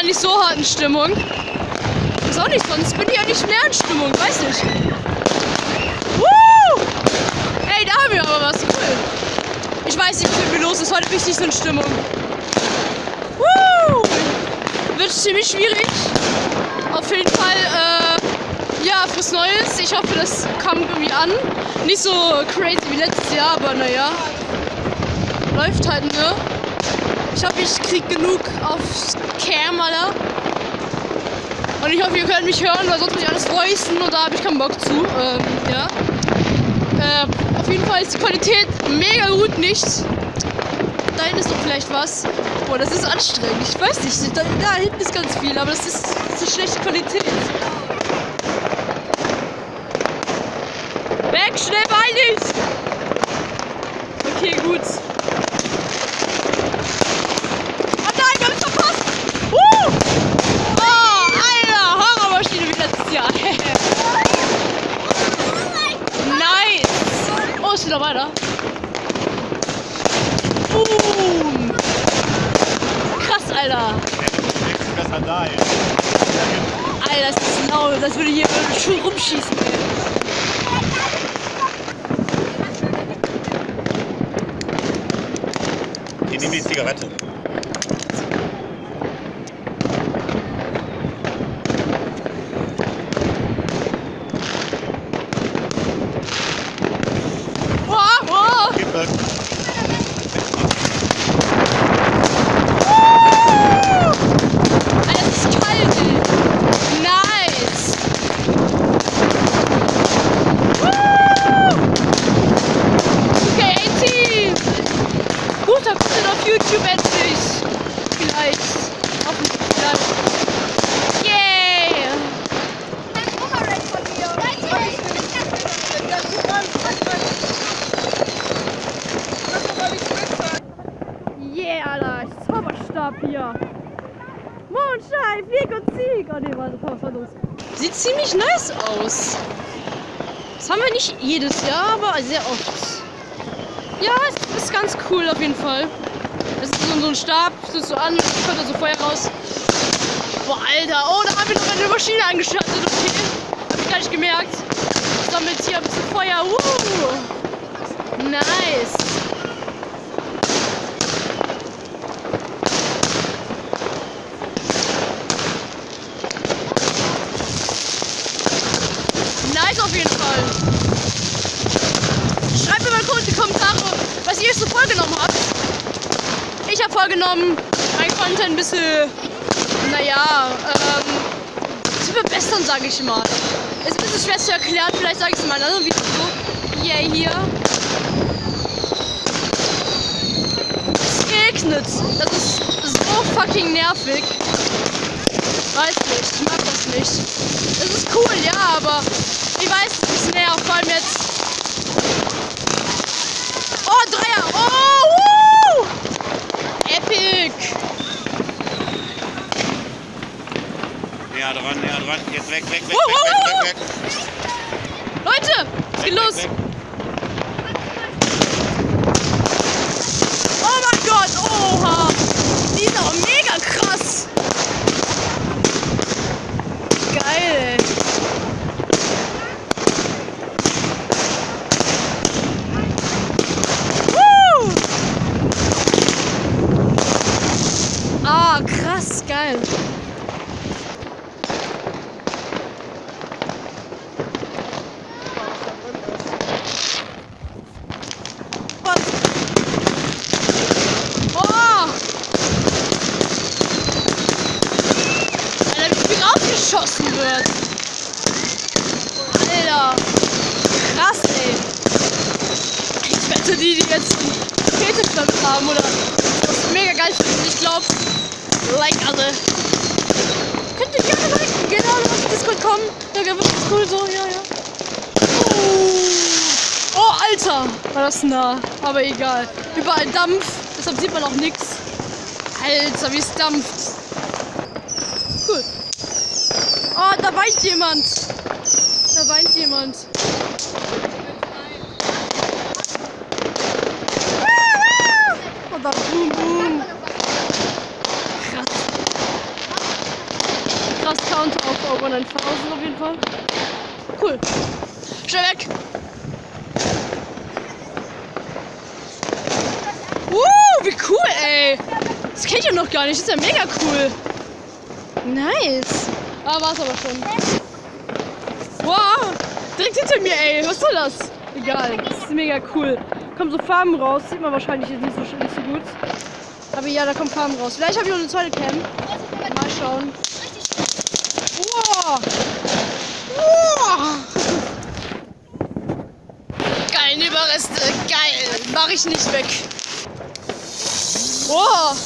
gerade nicht so hart in Stimmung. Ist auch nicht, sonst bin ich ja nicht mehr in Stimmung, weiß nicht. Woo! Ey, da haben wir aber was, cool. Ich weiß nicht, wie los ist, heute bin ich nicht so in Stimmung. Woo! Wird ziemlich schwierig. Auf jeden Fall, äh, ja, fürs Neues. Ich hoffe, das kam irgendwie an. Nicht so crazy wie letztes Jahr, aber naja. Läuft halt, ne? Ich hoffe, ich krieg genug auf Cam, Alter. Und ich hoffe, ihr könnt mich hören, weil sonst muss ich alles voicen und da habe ich keinen Bock zu. Ähm, ja. Äh, auf jeden Fall ist die Qualität mega gut, nicht? Da hinten ist doch vielleicht was. Boah, das ist anstrengend. Ich weiß nicht, da, da hinten ist ganz viel, aber das ist so schlechte Qualität. Weg, schnell, weinig! Okay, gut. Oh nein, wir haben es verpasst! Uh! Oh, Alter, Horrormaschine wie letztes Jahr. Geht noch weiter. Boom! Krass, Alter. Alter, das ist laut. Das würde hier schon rumschießen. Ich nehme die Zigarette. Wow, wow. Gib mir. Alter, das ist kalt, ey. Nice. Woo! Okay, 18. Guter Content auf YouTube endlich. Vielleicht. Hoffentlich vielleicht. Yay. Yeah, Alter. Zauberstab hier. Mondschein, Flieg und Sieg. Oh ne, warte, was war los? Sieht ziemlich nice aus. Das haben wir nicht jedes Jahr, aber sehr oft. Ja, es ist ganz cool auf jeden Fall. Es ist so, ein Stab, das so an, kommt da so Feuer raus. Boah, Alter. Oh, da haben wir noch eine Maschine angeschaltet. Okay. Hab ich gar nicht gemerkt. Sammelt hier ein bisschen Feuer. Uh. Nice auf jeden Fall. Schreibt mir mal kurz in die Kommentare, was ihr so vorgenommen habt. Vorgenommen, mein Content ein bisschen, naja, ähm, zu verbessern, sage ich mal. Ist ein bisschen schwer zu erklären, vielleicht sage ich es in einem anderen Video. Yeah, hier. Es regnet. Das ist so fucking nervig. Weiß nicht, ich mag das nicht. Es ist cool, ja, aber ich weiß, es ist nervt, vor allem jetzt. Oh, Dreier! Oh, woo! Epic! Näher dran. Jetzt weg, weg, weg, Wow, weg, wow, weg, weg, weg. Leute, es geht Weg, los! weg, weg. Oh mein Gott, oha! Die ist auch mega krass! Geil, ey. Woo! Ah, krass, geil. Was? Oh! Alter, rausgeschossen wird. Alter. Krass, ey. Ich wette, die, die jetzt einen Fetischstand haben oder das mega geil finden, ich glaube, like alle. Könnt ihr gerne liken, genau, auf Discord kommen. Da wird das cool so, ja, ja. Oh. oh, Alter, war das nah, aber egal. Überall Dampf, deshalb sieht man auch nichts. Alter, wie es dampft. Cool. Oh, da weint jemand. Da weint jemand. Oh, da boom, boom. Krass. 9000 auf jeden Fall. Cool. Schnell weg. Uh, wie cool, ey. Das kennt ihr noch gar nicht. Das ist ja mega cool. Nice. Ah, war's aber schon. Wow. Direkt hinter mir, ey. Was soll das? Egal. Das ist mega cool. Kommen so Farben raus. Sieht man wahrscheinlich jetzt nicht so, nicht so gut. Aber ja, da kommen Farben raus. Vielleicht habe ich noch eine zweite Cam. Mal schauen. Wow. Wow. Geil, Überreste. Geil. Mach ich nicht weg. Wow.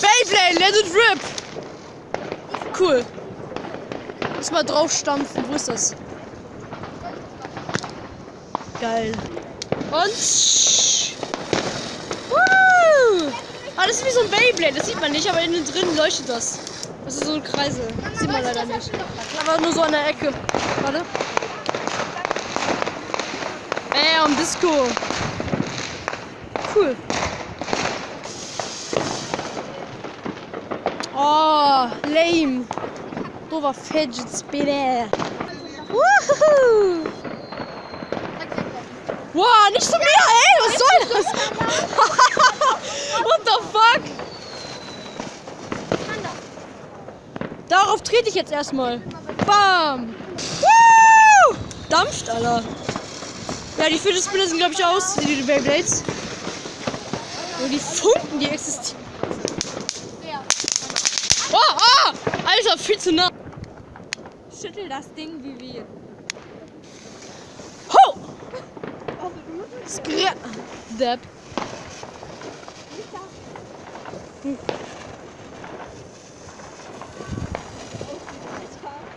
Beyblade, let it rip. Cool. Drauf stampfen. Wo ist das? Geil. Und. Woo. Ah, das ist wie so ein Beyblade. Das sieht man nicht, aber innen drin leuchtet das. Das ist so ein Kreisel. Das sieht man leider nicht. Aber nur so an der Ecke. Warte. Bam, Disco. Cool. Oh, lame. Doofer Fidget Spinner. Woohoo. Wow, nicht so mehr, ey, was soll das? What the fuck? Darauf trete ich jetzt erstmal. Bam. Woo! Dampft, Alter. Ja, die Fidget Spinner sind, glaube ich, aus, die Beyblades. Und die Funken, die existieren. Oh, oh! Alter, viel zu nah. Schüttel das Ding wie wir. Ho! Skr Depp.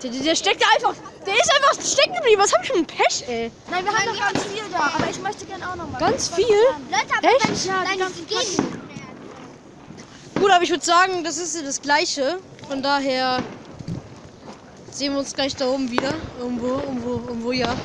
Der, der steckt einfach. Der ist einfach stecken geblieben. Was hab ich für ein Pech, ey? Nein, wir haben noch ganz viel da, aber ich möchte gerne auch noch mal. Ganz viel? Leute, aber Echt? Ja, nein, die gehen. Gut, aber ich würde sagen, das ist das Gleiche. Von daher sehen wir uns gleich da oben wieder. Irgendwo, irgendwo, irgendwo, ja.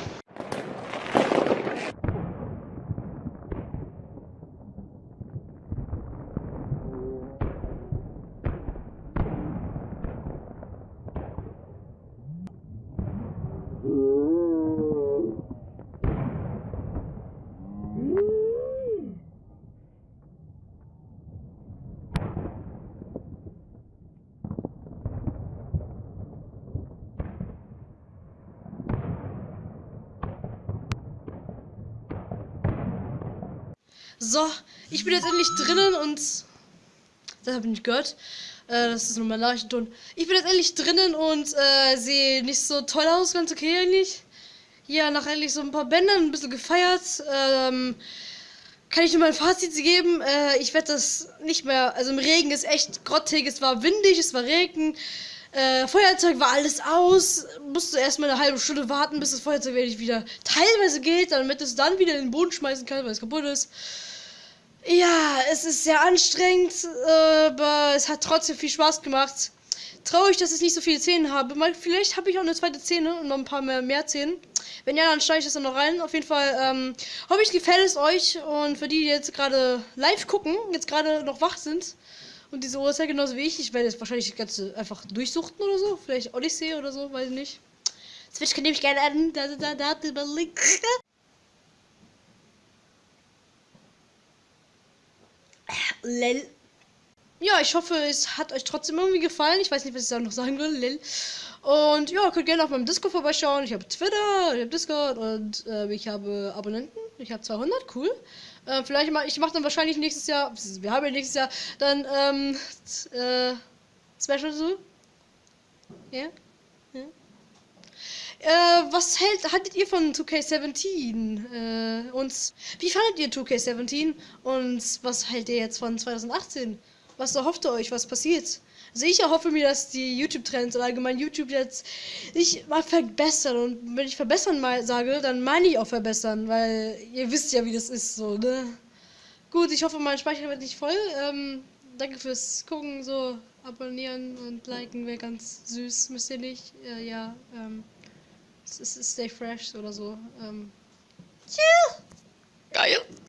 So, ich bin jetzt endlich drinnen und. Das habe ich nicht gehört. Äh, das ist nur mein Nachrichtenton. Ich bin jetzt endlich drinnen und äh, sehe nicht so toll aus, ganz okay eigentlich. Ja, nach endlich so ein paar Bändern, ein bisschen gefeiert. Ähm, kann ich nur mein Fazit geben. Äh, ich werde das nicht mehr. Also im Regen ist echt grottig, es war windig, es war Regen. Äh, Feuerzeug war alles aus. Musste erstmal eine halbe Stunde warten, bis das Feuerzeug wirklich wieder teilweise geht, damit es dann wieder in den Boden schmeißen kann, weil es kaputt ist. Ja, es ist sehr anstrengend, aber es hat trotzdem viel Spaß gemacht. Traurig, dass ich nicht so viele Zähne habe. Vielleicht habe ich auch eine zweite Zähne und noch ein paar mehr, mehr Zähne. Wenn ja, dann schneide ich das dann noch rein. Auf jeden Fall ähm, hoffe ich, gefällt es euch. Und für die, die jetzt gerade live gucken, jetzt gerade noch wach sind und diese Uhrzeit genauso wie ich, ich werde jetzt wahrscheinlich das Ganze einfach durchsuchten oder so. Vielleicht Odyssey oder so, weiß ich nicht. Switch kann ich gerne an. Da, da, da, da, da, Link. Lel. Ja, ich hoffe, es hat euch trotzdem irgendwie gefallen. Ich weiß nicht, was ich da noch sagen will. Lel. Und ja, könnt gerne auf meinem Discord vorbeischauen. Ich habe Twitter, ich habe Discord und äh, ich habe Abonnenten. Ich habe 200, cool. Äh, vielleicht mal, ich mache dann wahrscheinlich nächstes Jahr, wir haben ja nächstes Jahr dann ähm, äh, Special so. Ja? ja. Äh, was hält, haltet ihr von 2K17? Äh, und wie fandet ihr 2K17? Und was hält ihr jetzt von 2018? Was erhofft ihr euch? Was passiert? Also ich erhoffe mir, dass die YouTube-Trends und allgemein YouTube jetzt sich mal verbessern. Und wenn ich verbessern mal sage, dann meine ich auch verbessern, weil ihr wisst ja, wie das ist so, ne? Gut, ich hoffe, mein Speicher wird nicht voll. Ähm, danke fürs Gucken, so abonnieren und liken wäre ganz süß, müsst ihr nicht. Äh, ja, ähm, es ist Stay Fresh oder so. Ähm,